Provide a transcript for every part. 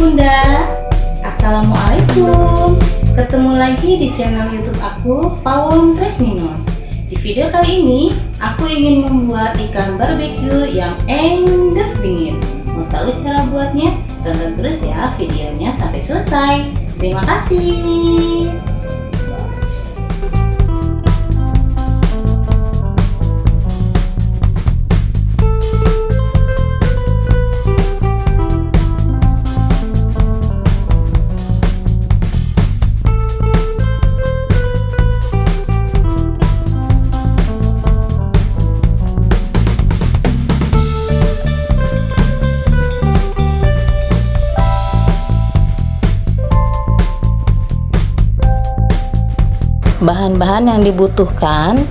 Bunda. Assalamualaikum. Ketemu lagi di channel youtube aku Pawon Tresninos Di video kali ini aku ingin membuat ikan barbeque yang endes pingin. Mau tahu cara buatnya? Tonton terus ya videonya sampai selesai. Terima kasih. Bahan-bahan yang dibutuhkan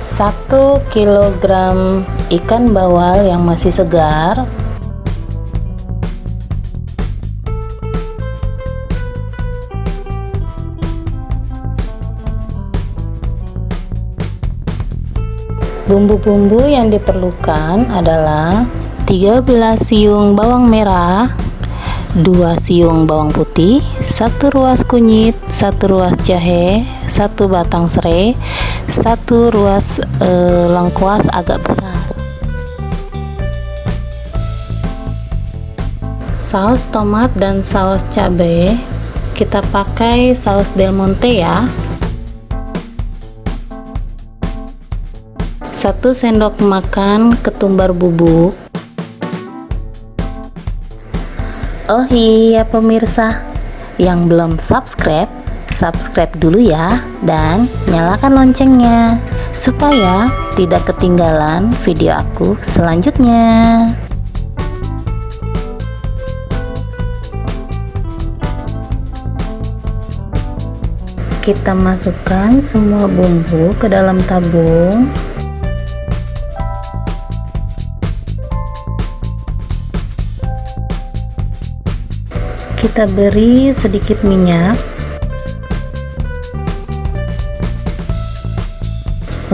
1 kg ikan bawal yang masih segar. Bumbu-bumbu yang diperlukan adalah 13 siung bawang merah 2 siung bawang putih, 1 ruas kunyit, 1 ruas jahe, 1 batang serai, 1 ruas e, lengkuas agak besar. Saus tomat dan saus cabai kita pakai saus Del Monte ya. 1 sendok makan ketumbar bubuk Oh iya pemirsa. Yang belum subscribe subscribe dulu ya. Dan nyalakan loncengnya supaya tidak ketinggalan video aku selanjutnya. Kita masukkan semua bumbu ke dalam tabung kita beri sedikit minyak.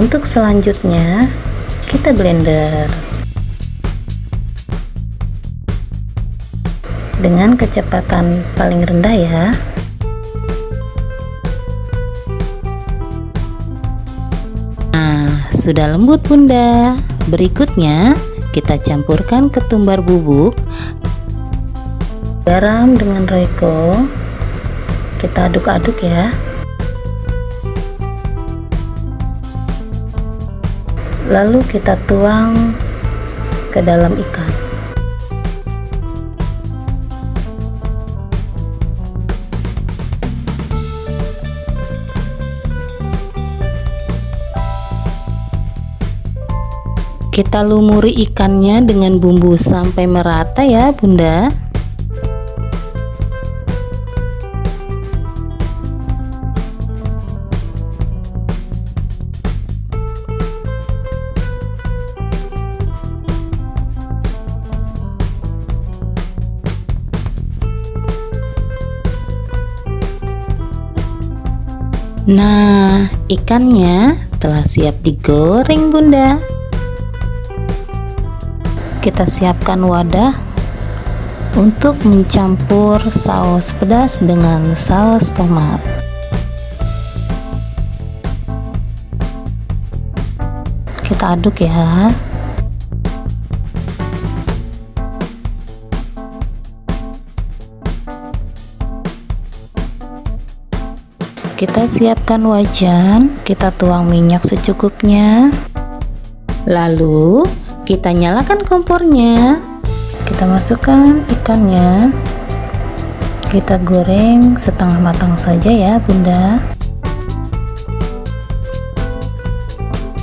Untuk selanjutnya kita blender dengan kecepatan paling rendah ya. Nah sudah lembut bunda. Berikutnya kita campurkan ketumbar bubuk garam dengan reko kita aduk-aduk ya. Lalu kita tuang ke dalam ikan. Kita lumuri ikannya dengan bumbu sampai merata ya bunda Nah, ikannya telah siap digoreng, Bunda. Kita siapkan wadah untuk mencampur saus pedas dengan saus tomat. Kita aduk ya. Kita siapkan wajan kita tuang minyak secukupnya. Lalu kita nyalakan kompornya. Kita masukkan ikannya. Kita goreng setengah matang saja ya bunda.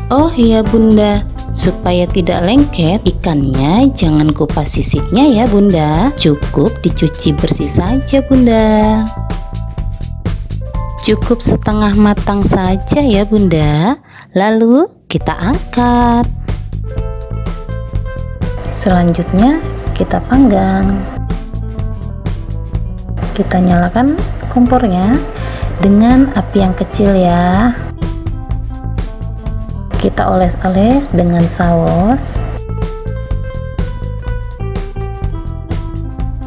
Oh iya bunda. Supaya tidak lengket ikannya jangan kupas sisiknya ya bunda. Cukup dicuci bersih saja bunda cukup setengah matang saja ya bunda. Lalu kita angkat. Selanjutnya kita panggang. Kita nyalakan kompornya dengan api yang kecil ya. Kita oles-oles dengan saus.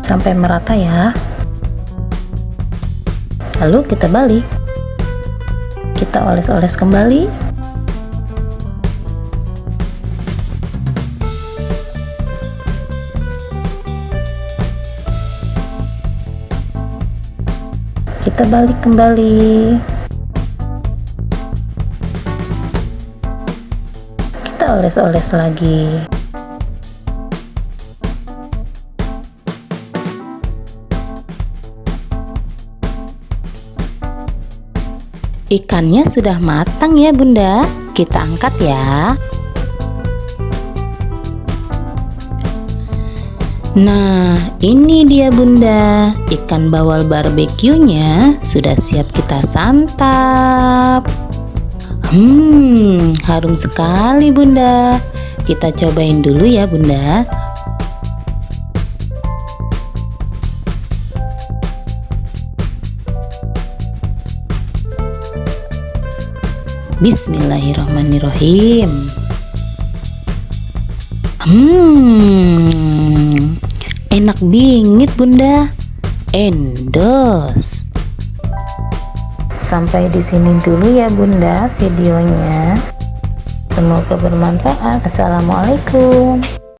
Sampai merata ya lalu kita balik. Kita oles-oles kembali. Kita balik kembali. Kita oles-oles lagi Ikannya sudah matang ya bunda. Kita angkat ya. Nah ini dia bunda. Ikan bawal barbeque-nya Sudah siap kita santap. Hmm harum sekali bunda. Kita cobain dulu ya bunda Bismillahirrahmanirrahim. Hmm Enak bingit bunda. Endos. Sampai di sini dulu ya bunda videonya. Semoga bermanfaat. Assalamualaikum